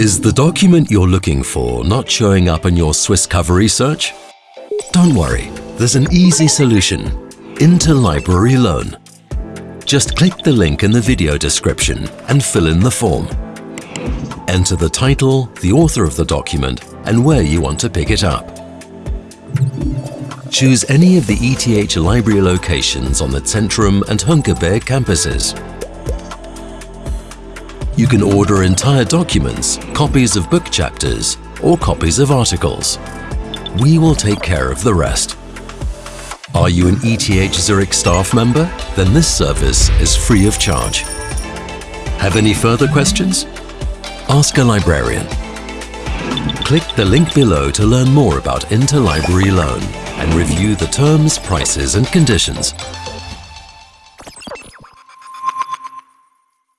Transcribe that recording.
Is the document you're looking for not showing up in your Swisscovery search? Don't worry, there's an easy solution. Interlibrary Loan. Just click the link in the video description and fill in the form. Enter the title, the author of the document and where you want to pick it up. Choose any of the ETH library locations on the Zentrum and Hönggerberg campuses. You can order entire documents, copies of book chapters or copies of articles. We will take care of the rest. Are you an ETH Zurich staff member? Then this service is free of charge. Have any further questions? Ask a librarian. Click the link below to learn more about Interlibrary Loan and review the terms, prices and conditions.